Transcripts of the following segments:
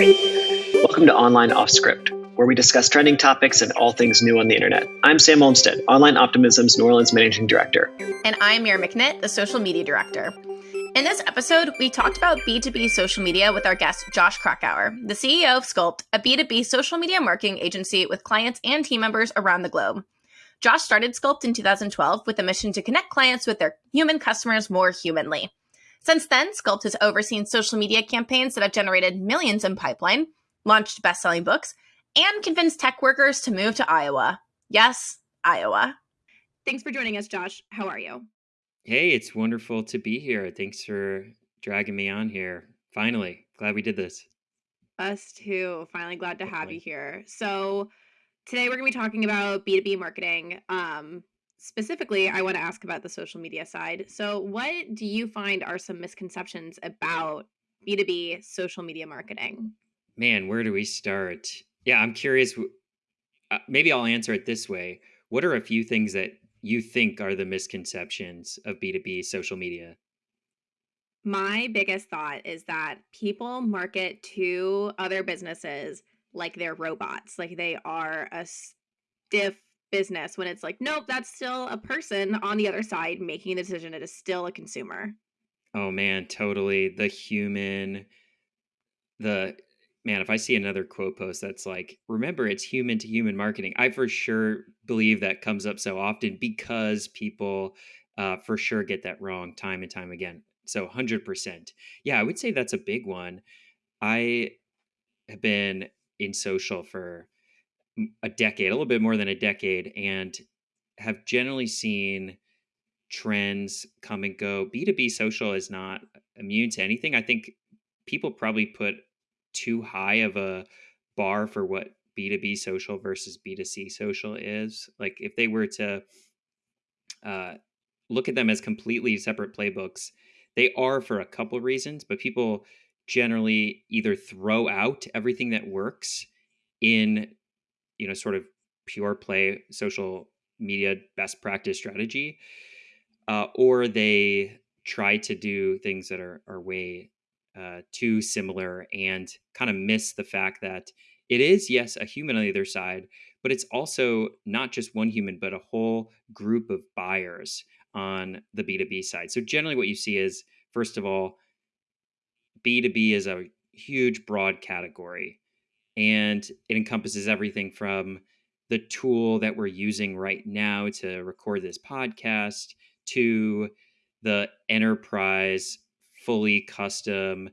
Welcome to Online Off Script, where we discuss trending topics and all things new on the internet. I'm Sam Olmstead, Online Optimism's New Orleans Managing Director. And I'm Mira McNitt, the Social Media Director. In this episode, we talked about B2B social media with our guest, Josh Krakauer, the CEO of Sculpt, a B2B social media marketing agency with clients and team members around the globe. Josh started Sculpt in 2012 with a mission to connect clients with their human customers more humanly. Since then, Sculpt has overseen social media campaigns that have generated millions in pipeline, launched best selling books, and convinced tech workers to move to Iowa. Yes, Iowa. Thanks for joining us, Josh. How are you? Hey, it's wonderful to be here. Thanks for dragging me on here. Finally, glad we did this. Us too. Finally, glad to have you here. So, today we're going to be talking about B2B marketing. Um, specifically, I want to ask about the social media side. So, what do you find are some misconceptions about B2B social media marketing? Man, where do we start? Yeah, I'm curious. Uh, maybe I'll answer it this way. What are a few things that you think are the misconceptions of B2B social media? My biggest thought is that people market to other businesses like they're robots, like they are a stiff business when it's like, nope, that's still a person on the other side making the decision. It is still a consumer. Oh man, totally. The human, the man, if I see another quote post that's like, remember it's human to human marketing, I for sure believe that comes up so often because people uh, for sure get that wrong time and time again. So 100%. Yeah, I would say that's a big one. I have been in social for a decade, a little bit more than a decade, and have generally seen trends come and go. B2B social is not immune to anything. I think people probably put too high of a bar for what B2B social versus B2C social is. Like if they were to uh, look at them as completely separate playbooks, they are for a couple of reasons, but people generally either throw out everything that works in you know sort of pure play social media best practice strategy uh, or they try to do things that are, are way uh, too similar and kind of miss the fact that it is yes a human on the other side but it's also not just one human but a whole group of buyers on the b2b side. So generally what you see is first of all b2b is a huge broad category and it encompasses everything from the tool that we're using right now to record this podcast to the enterprise fully custom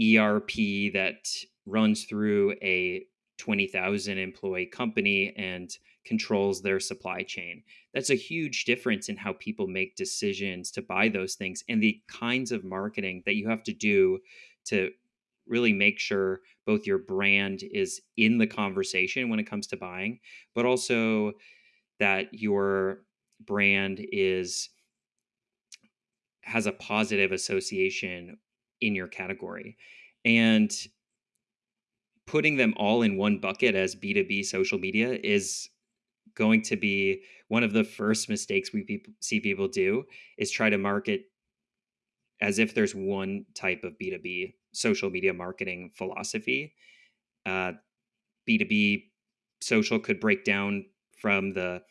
ERP that runs through a 20,000 employee company and controls their supply chain. That's a huge difference in how people make decisions to buy those things and the kinds of marketing that you have to do to really make sure both your brand is in the conversation when it comes to buying, but also that your brand is has a positive association in your category. And putting them all in one bucket as B2B social media is going to be one of the first mistakes we pe- see people do is try to market as if there's one type of B2B social media marketing philosophy. Uh, B2B social could break down from the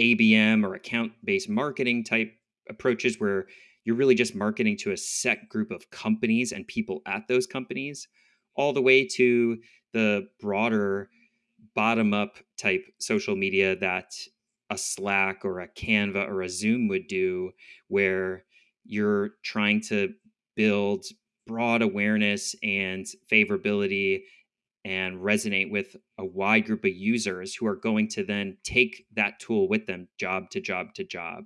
ABM or account based marketing type approaches where you're really just marketing to a set group of companies and people at those companies, all the way to the broader bottom up type social media that a Slack or a Canva or a Zoom would do, where you're trying to build broad awareness and favorability and resonate with a wide group of users who are going to then take that tool with them job to job to job.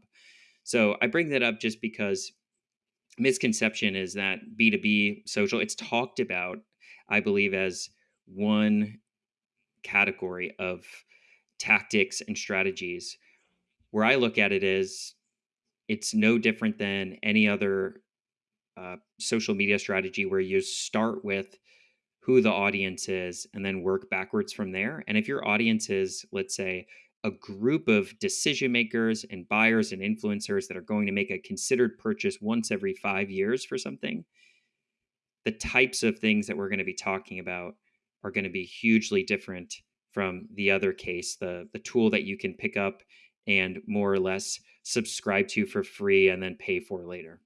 So I bring that up just because misconception is that B2B social, it's talked about, I believe, as one category of tactics and strategies. Where I look at it is it's no different than any other uh, social media strategy where you start with who the audience is and then work backwards from there. And if your audience is, let's say, a group of decision makers and buyers and influencers that are going to make a considered purchase once every five years for something, the types of things that we're going to be talking about are going to be hugely different from the other case the the tool that you can pick up and more or less subscribe to for free and then pay for later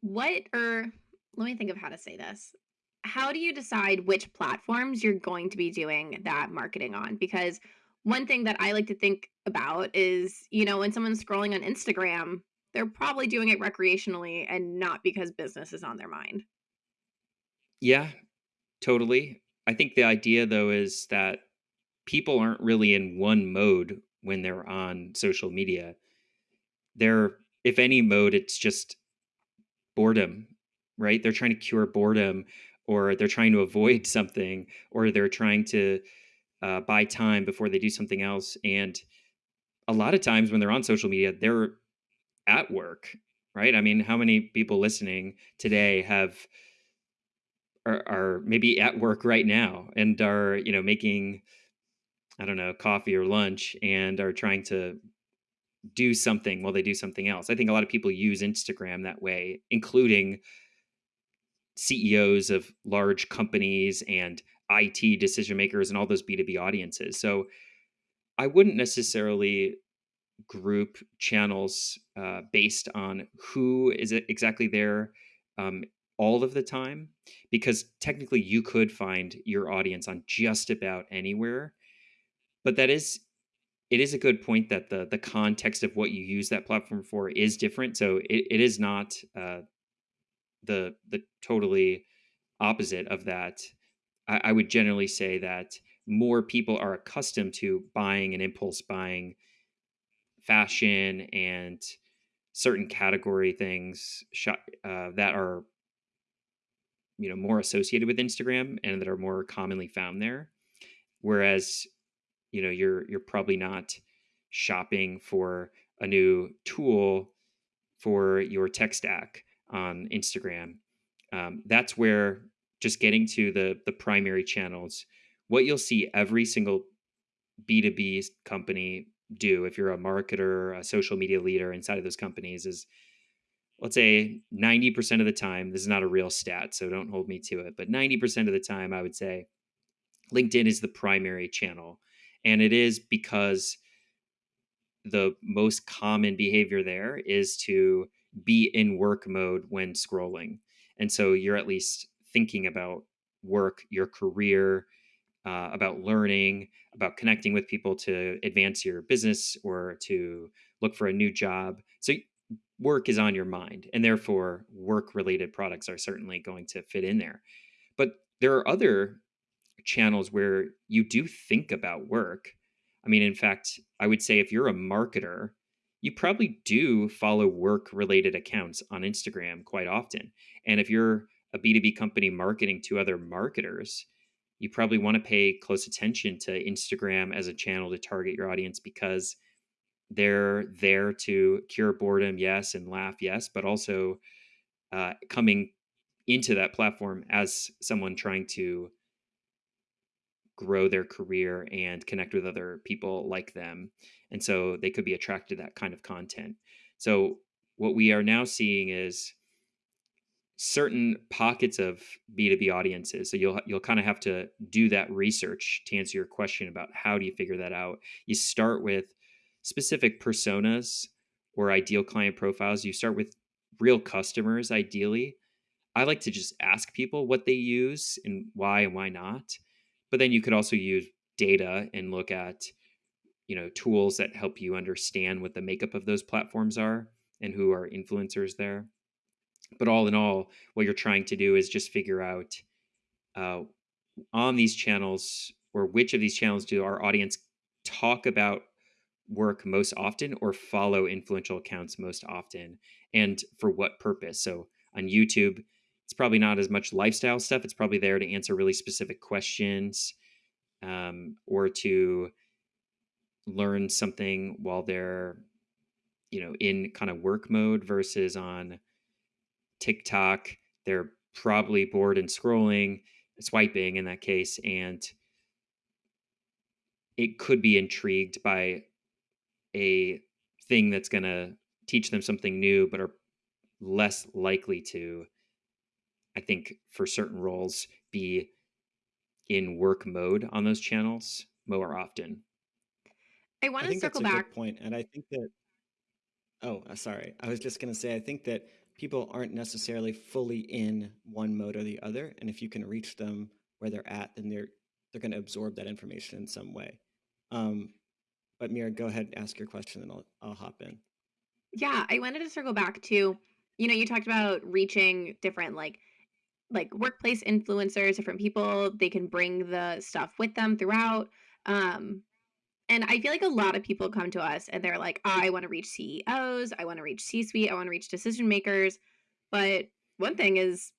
what or let me think of how to say this. How do you decide which platforms you're going to be doing that marketing on? Because one thing that i like to think about is you know when someone's scrolling on instagram they're probably doing it recreationally and not because business is on their mind. Yeah totally. I think the idea though is that people aren't really in one mode when they're on social media. They're if any mode it's just boredom right? They're trying to cure boredom or they're trying to avoid something or they're trying to uh, buy time before they do something else and a lot of times when they're on social media they're at work right? I mean how many people listening today have are, are maybe at work right now and are you know making i don't know coffee or lunch and are trying to do something while they do something else i think a lot of people use instagram that way including CEOs of large companies and IT decision makers and all those B2B audiences. So I wouldn't necessarily group channels uh, based on who is exactly there um, all of the time, because technically you could find your audience on just about anywhere. But that is it is a good point that the the context of what you use that platform for is different. So it, it is not uh, the the totally opposite of that. I, I would generally say that more people are accustomed to buying and impulse buying fashion and certain category things uh, that are you know more associated with Instagram and that are more commonly found there whereas you know you're you're probably not shopping for a new tool for your tech stack on Instagram. Um, that's where just getting to the the primary channels, what you'll see every single B2B company do if you're a marketer, a social media leader inside of those companies is let's say 90% of the time, this is not a real stat, so don't hold me to it, but 90% of the time I would say LinkedIn is the primary channel. And it is because the most common behavior there is to be in work mode when scrolling. And so you're at least thinking about work, your career, uh, about learning, about connecting with people to advance your business or to look for a new job. So work is on your mind, and therefore work related products are certainly going to fit in there. But there are other channels where you do think about work. I mean, in fact, I would say if you're a marketer, you probably do follow work related accounts on Instagram quite often. And if you're a B2B company marketing to other marketers, you probably want to pay close attention to Instagram as a channel to target your audience because they're there to cure boredom, yes, and laugh, yes, but also uh, coming into that platform as someone trying to grow their career and connect with other people like them. And so they could be attracted to that kind of content. So what we are now seeing is certain pockets of B2B audiences. So you'll you'll kind of have to do that research to answer your question about how do you figure that out. You start with specific personas or ideal client profiles. You start with real customers ideally. I like to just ask people what they use and why and why not. But then you could also use data and look at, you know, tools that help you understand what the makeup of those platforms are and who are influencers there. But all in all, what you're trying to do is just figure out uh, on these channels or which of these channels do our audience talk about work most often or follow influential accounts most often and for what purpose. So on YouTube, it's probably not as much lifestyle stuff. It's probably there to answer really specific questions um, or to learn something while they're, you know, in kind of work mode versus on TikTok. They're probably bored and scrolling, swiping in that case, and it could be intrigued by a thing that's going to teach them something new, but are less likely to I think for certain roles, be in work mode on those channels more often. I want I to think that's circle a back. good point, and I think that. Oh, uh, sorry. I was just going to say, I think that people aren't necessarily fully in one mode or the other, and if you can reach them where they're at, then they're they're going to absorb that information in some way. Um, but Mira, go ahead and ask your question, and I'll I'll hop in. Yeah, I wanted to circle back to, you know, you talked about reaching different like like workplace influencers, different people, they can bring the stuff with them throughout. Um and I feel like a lot of people come to us and they're like, I want to reach CEOs, I want to reach C-suite, I want to reach decision makers. But one thing is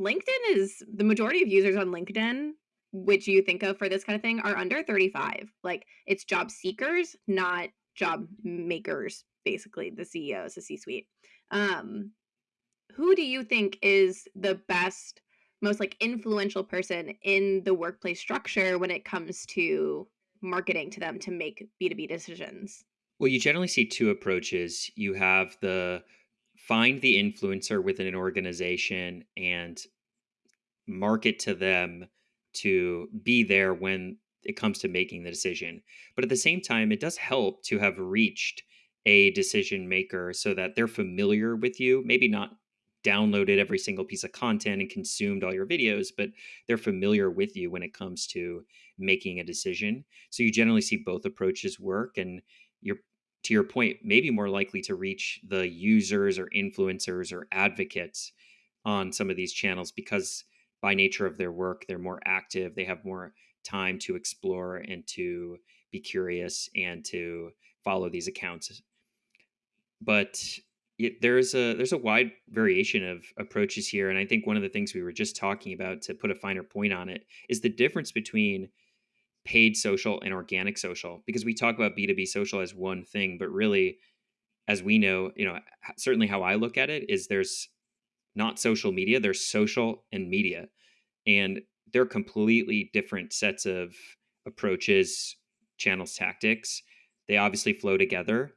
LinkedIn is the majority of users on LinkedIn, which you think of for this kind of thing, are under 35. Like it's job seekers, not job makers, basically, the CEOs, the C-suite. Um, who do you think is the best, most like influential person in the workplace structure when it comes to marketing to them to make B2B decisions? Well, you generally see two approaches. You have the find the influencer within an organization and market to them to be there when it comes to making the decision. But at the same time, it does help to have reached a decision maker so that they're familiar with you, maybe not downloaded every single piece of content and consumed all your videos, but they're familiar with you when it comes to making a decision. So you generally see both approaches work and you're to your point, maybe more likely to reach the users or influencers or advocates on some of these channels because by nature of their work, they're more active, they have more time to explore and to be curious and to follow these accounts. But there's a there's a wide variation of approaches here, and I think one of the things we were just talking about to put a finer point on it is the difference between paid social and organic social because we talk about b2b social as one thing but really as we know you know certainly how i look at it is there's not social media there's social and media and they're completely different sets of approaches channels tactics. They obviously flow together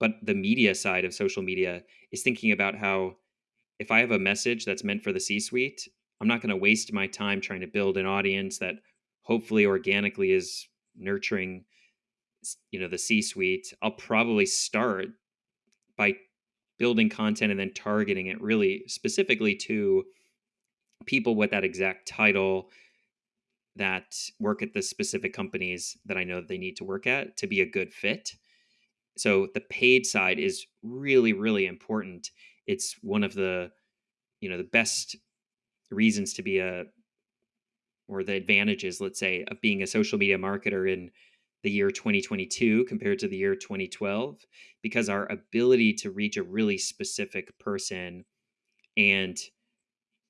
but the media side of social media is thinking about how if i have a message that's meant for the c suite i'm not going to waste my time trying to build an audience that hopefully organically is nurturing you know the c suite i'll probably start by building content and then targeting it really specifically to people with that exact title that work at the specific companies that i know that they need to work at to be a good fit so the paid side is really really important. It's one of the you know the best reasons to be a or the advantages, let's say, of being a social media marketer in the year 2022 compared to the year 2012, because our ability to reach a really specific person and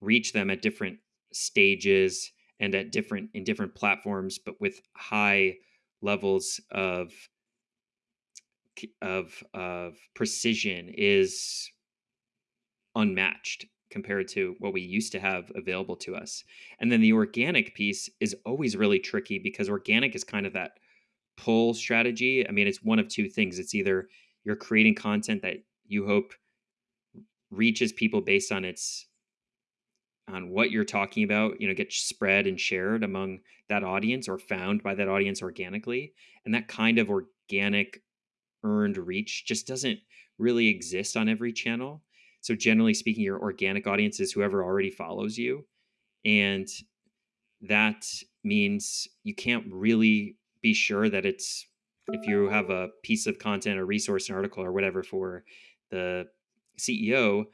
reach them at different stages and at different in different platforms, but with high levels of of of precision is unmatched compared to what we used to have available to us. And then the organic piece is always really tricky because organic is kind of that pull strategy. I mean, it's one of two things. It's either you're creating content that you hope reaches people based on its on what you're talking about, you know, gets spread and shared among that audience or found by that audience organically. And that kind of organic earned reach just doesn't really exist on every channel. So generally speaking, your organic audience is whoever already follows you. And that means you can't really be sure that it's if you have a piece of content or resource an article or whatever for the ceo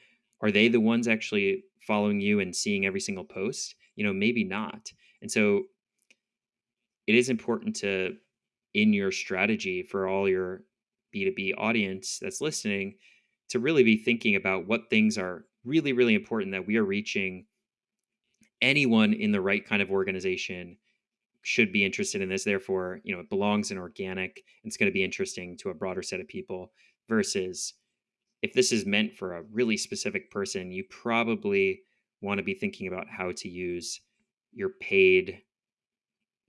are they the ones actually following you and seeing every single post you know maybe not and so it is important to in your strategy for all your b2b audience that's listening to really be thinking about what things are really, really important that we are reaching anyone in the right kind of organization should be interested in this. Therefore, you know, it belongs in organic. It's going to be interesting to a broader set of people versus if this is meant for a really specific person, you probably want to be thinking about how to use your paid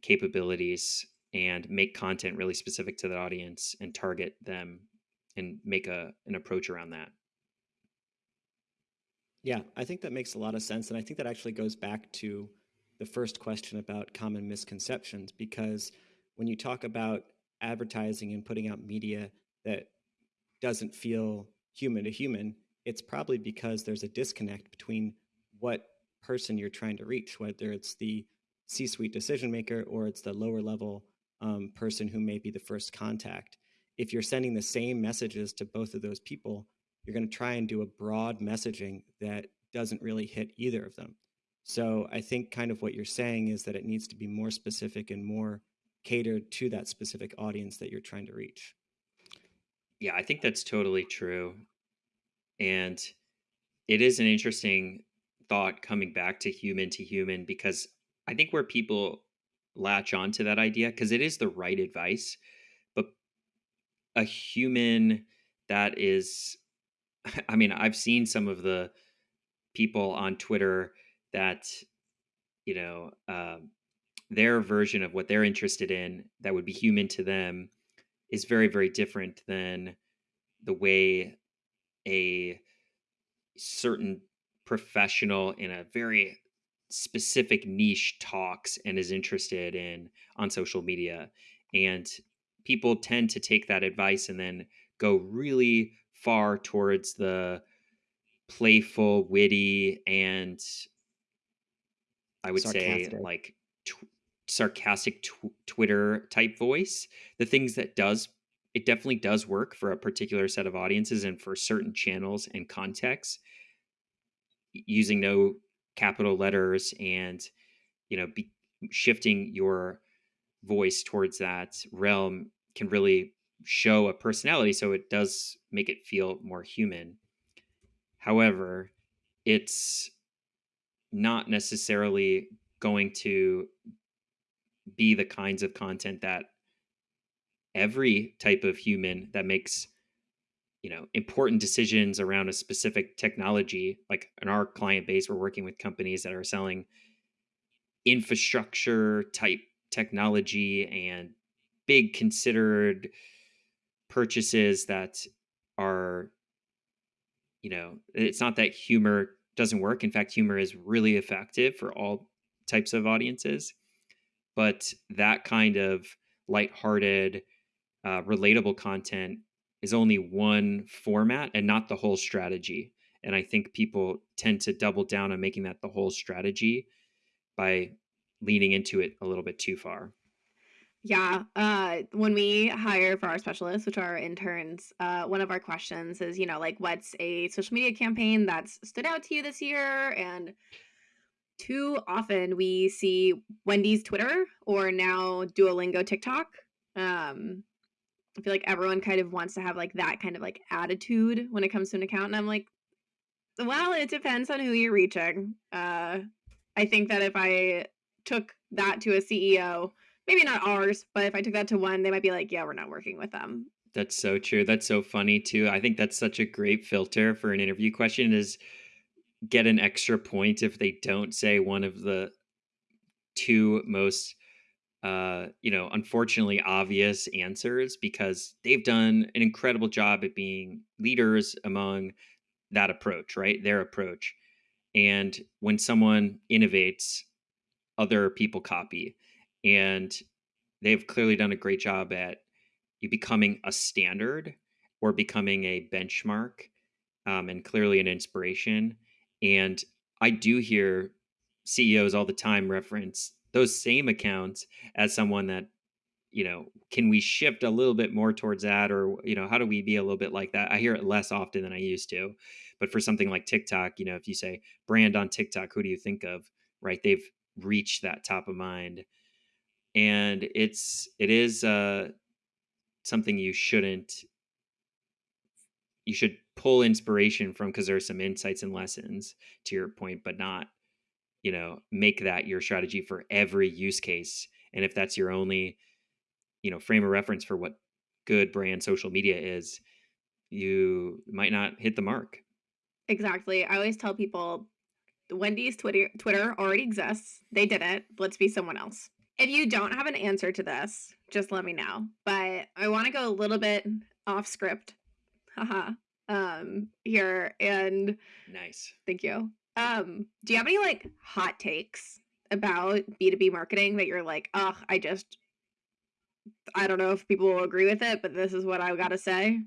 capabilities and make content really specific to that audience and target them and make a an approach around that. Yeah, I think that makes a lot of sense. And I think that actually goes back to the first question about common misconceptions, because when you talk about advertising and putting out media that doesn't feel human to human, it's probably because there's a disconnect between what person you're trying to reach, whether it's the C suite decision maker or it's the lower level um, person who may be the first contact. If you're sending the same messages to both of those people, you're going to try and do a broad messaging that doesn't really hit either of them. So I think kind of what you're saying is that it needs to be more specific and more catered to that specific audience that you're trying to reach. Yeah, I think that's totally true. And it is an interesting thought coming back to human to human because I think where people latch onto that idea because it is the right advice, but a human that is I mean, I've seen some of the people on Twitter that you know um, their version of what they're interested in that would be human to them is very very different than the way a certain professional in a very specific niche talks and is interested in on social media and people tend to take that advice and then go really far towards the playful witty and i would sarcastic. say like tw- sarcastic tw- twitter type voice the things that does it definitely does work for a particular set of audiences and for certain channels and contexts using no capital letters and you know be, shifting your voice towards that realm can really show a personality so it does make it feel more human. However it's not necessarily going to be the kinds of content that every type of human that makes you know important decisions around a specific technology like in our client base we're working with companies that are selling infrastructure type technology and big considered purchases that are you know it's not that humor doesn't work. In fact humor is really effective for all types of audiences but that kind of lighthearted uh, relatable content is only one format and not the whole strategy. And I think people tend to double down on making that the whole strategy by leaning into it a little bit too far. Yeah. Uh, when we hire for our specialists, which are our interns, uh, one of our questions is, you know, like, what's a social media campaign that's stood out to you this year? And too often we see Wendy's Twitter or now Duolingo TikTok. Um, I feel like everyone kind of wants to have like that kind of like attitude when it comes to an account. And I'm like, well, it depends on who you're reaching. Uh, I think that if I took that to a CEO, maybe not ours, but if I took that to one, they might be like, yeah, we're not working with them. That's so true. That's so funny too. I think that's such a great filter for an interview question is get an extra point if they don't say one of the two most uh, you know, unfortunately obvious answers because they've done an incredible job at being leaders among that approach, right? Their approach. And when someone innovates, other people copy. And they've clearly done a great job at you becoming a standard or becoming a benchmark um, and clearly an inspiration. And I do hear CEOs all the time reference those same accounts as someone that you know can we shift a little bit more towards that or you know how do we be a little bit like that? I hear it less often than i used to but for something like tiktok you know if you say brand on tiktok who do you think of right? They've reached that top of mind and it's it is uh something you shouldn't you should pull inspiration from because there's some insights and lessons to your point but not you know make that your strategy for every use case and if that's your only you know frame of reference for what good brand social media is you might not hit the mark exactly i always tell people wendy's twitter twitter already exists they did it let's be someone else if you don't have an answer to this just let me know but i want to go a little bit off script haha um here and Nice. thank you. Um do you have any like hot takes about B2B marketing that you're like, "Ugh, I just I don't know if people will agree with it, but this is what I got to say."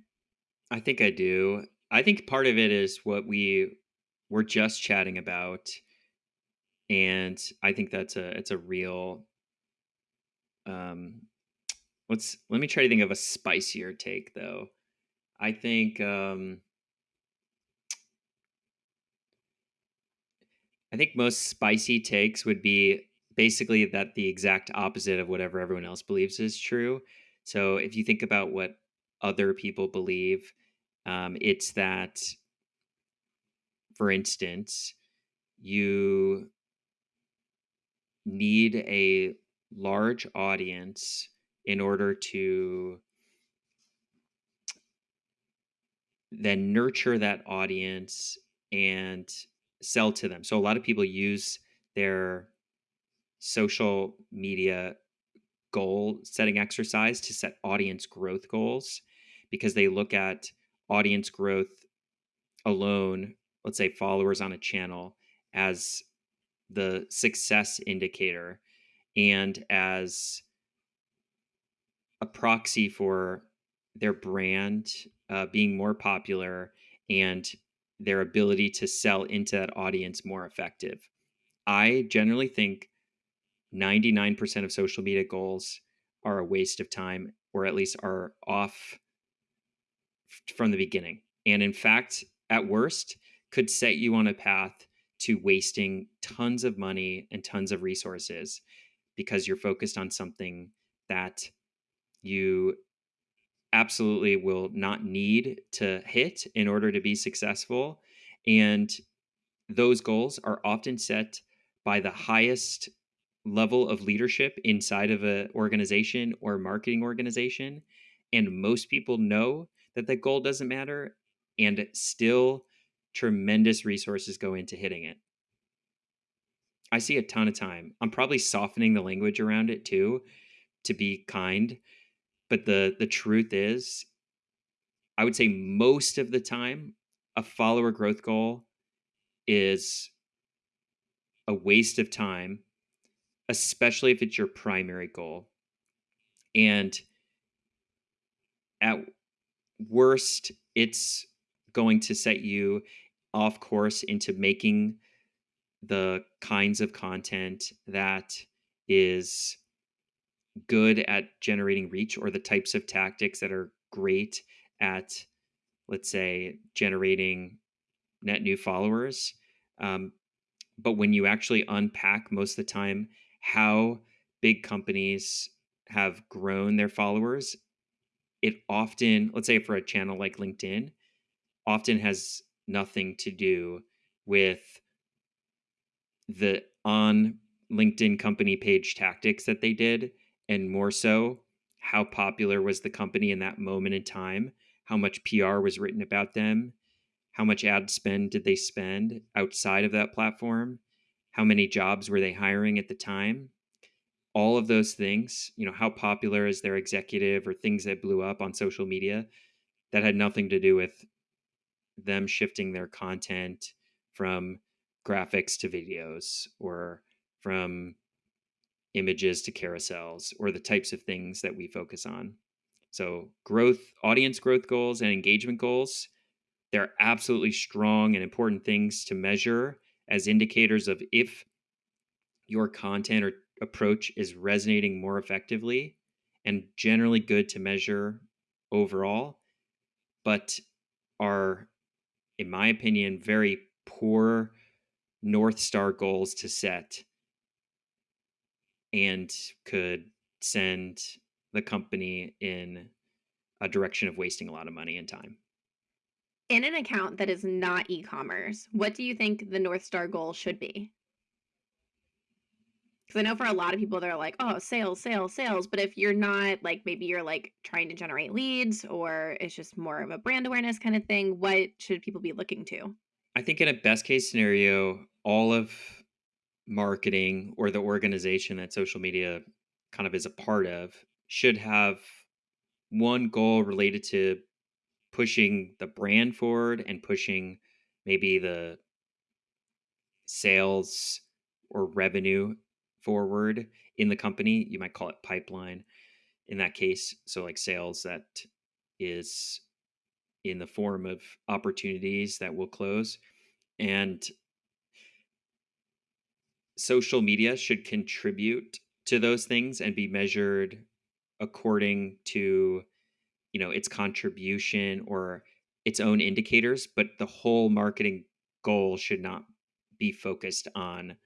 I think I do. I think part of it is what we were just chatting about, and I think that's a it's a real. Um, let's let me try to think of a spicier take though. I think um, I think most spicy takes would be basically that the exact opposite of whatever everyone else believes is true. So if you think about what other people believe, um, it's that, for instance, you need a large audience in order to then nurture that audience and sell to them. So a lot of people use their social media goal setting exercise to set audience growth goals because they look at audience growth alone, let's say followers on a channel, as the success indicator and as a proxy for their brand uh, being more popular and their ability to sell into that audience more effective. I generally think 99% of social media goals are a waste of time or at least are off from the beginning. And in fact, at worst, could set you on a path to wasting tons of money and tons of resources because you're focused on something that you absolutely will not need to hit in order to be successful. And those goals are often set by the highest level of leadership inside of an organization or marketing organization. And most people know that the goal doesn't matter, and still tremendous resources go into hitting it. I see a ton of time. I'm probably softening the language around it too to be kind, but the the truth is I would say most of the time a follower growth goal is a waste of time, especially if it's your primary goal. And at worst, it's going to set you off course into making the kinds of content that is good at generating reach or the types of tactics that are great at let's say generating net new followers um, but when you actually unpack most of the time how big companies have grown their followers it often, let's say for a channel like LinkedIn, often has nothing to do with the on LinkedIn company page tactics that they did, and more so how popular was the company in that moment in time, how much PR was written about them, how much ad spend did they spend outside of that platform, how many jobs were they hiring at the time, all of those things, you know, how popular is their executive or things that blew up on social media that had nothing to do with them shifting their content from graphics to videos or from images to carousels or the types of things that we focus on. So, growth, audience growth goals and engagement goals, they're absolutely strong and important things to measure as indicators of if your content or approach is resonating more effectively and generally good to measure overall, but are, in my opinion, very poor North Star goals to set and could send the company in a direction of wasting a lot of money and time. In an account that is not e commerce, what do you think the North Star goal should be? Because I know for a lot of people, they're like, oh, sales, sales, sales. But if you're not like, maybe you're like trying to generate leads or it's just more of a brand awareness kind of thing, what should people be looking to? I think in a best case scenario, all of marketing or the organization that social media kind of is a part of should have one goal related to pushing the brand forward and pushing maybe the sales or revenue forward in the company. You might call it pipeline in that case. So, like sales that is in the form of opportunities that will close. And social media should contribute to those things and be measured according to you know its contribution or its own indicators but the whole marketing goal should not be focused on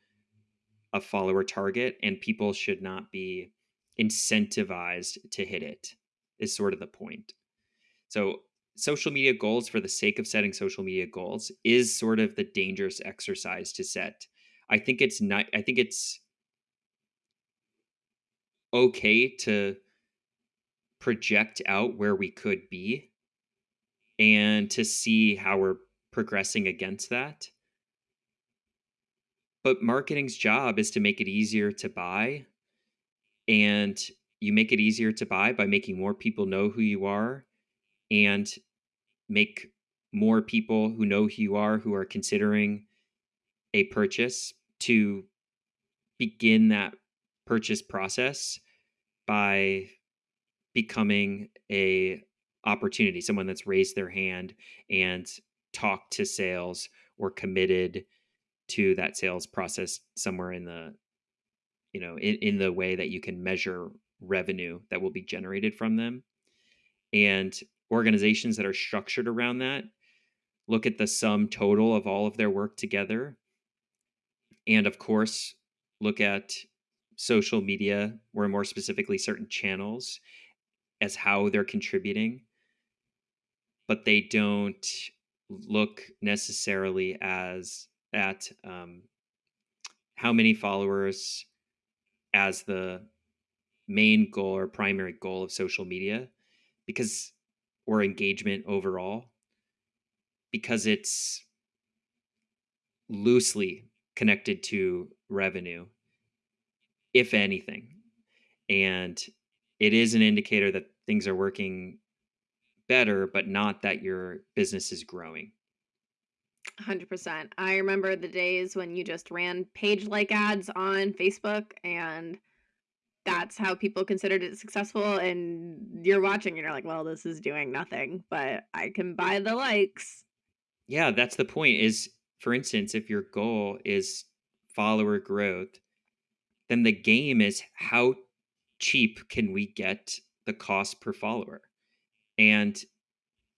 a follower target and people should not be incentivized to hit it is sort of the point. So social media goals for the sake of setting social media goals is sort of the dangerous exercise to set i think it's not i think it's okay to project out where we could be and to see how we're progressing against that. But marketing's job is to make it easier to buy. And you make it easier to buy by making more people know who you are and make more people who know who you are who are considering a purchase to begin that purchase process by becoming a opportunity someone that's raised their hand and talked to sales or committed to that sales process somewhere in the you know in, in the way that you can measure revenue that will be generated from them. And organizations that are structured around that look at the sum total of all of their work together and of course look at social media or more specifically certain channels as how they're contributing but they don't look necessarily as at um, how many followers as the main goal or primary goal of social media because or engagement overall because it's loosely connected to revenue if anything and it is an indicator that things are working better, but not that your business is growing. 100%. I remember the days when you just ran page like ads on Facebook and that's how people considered it successful and you're watching and you're like, "Well, this is doing nothing, but I can buy the likes." Yeah, that's the point is for instance, if your goal is follower growth, then the game is how cheap can we get the cost per follower? And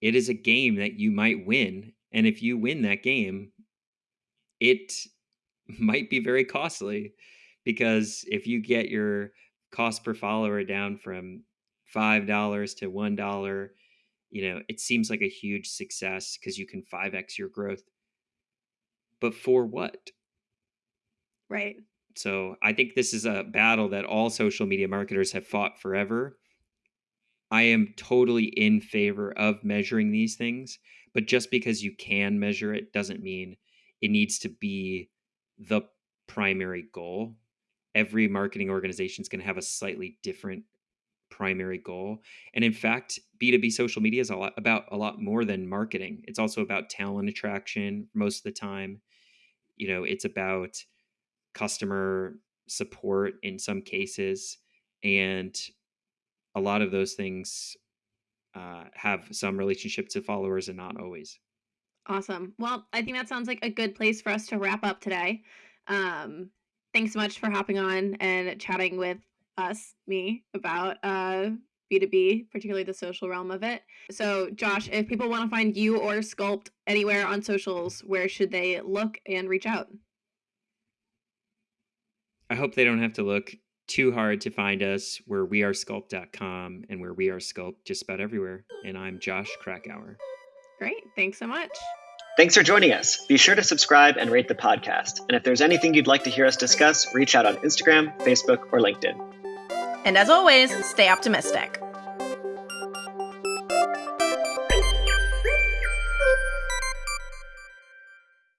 it is a game that you might win. And if you win that game, it might be very costly because if you get your cost per follower down from $5 to $1, you know, it seems like a huge success because you can 5x your growth. But for what? Right. So I think this is a battle that all social media marketers have fought forever. I am totally in favor of measuring these things, but just because you can measure it doesn't mean it needs to be the primary goal. Every marketing organization is going to have a slightly different primary goal. And in fact, B2B social media is a lot about a lot more than marketing. It's also about talent attraction most of the time. You know, it's about customer support in some cases and a lot of those things uh, have some relationship to followers and not always. Awesome. Well i think that sounds like a good place for us to wrap up today. Um, thanks so much for hopping on and chatting with us me about uh, B2B, particularly the social realm of it. So, Josh, if people want to find you or Sculpt anywhere on socials, where should they look and reach out? I hope they don't have to look too hard to find us. Where We're wearesculpt.com and we're We Are Sculpt just about everywhere. And I'm Josh Krakauer. Great. Thanks so much. Thanks for joining us. Be sure to subscribe and rate the podcast. And if there's anything you'd like to hear us discuss, reach out on Instagram, Facebook, or LinkedIn. And as always, stay optimistic.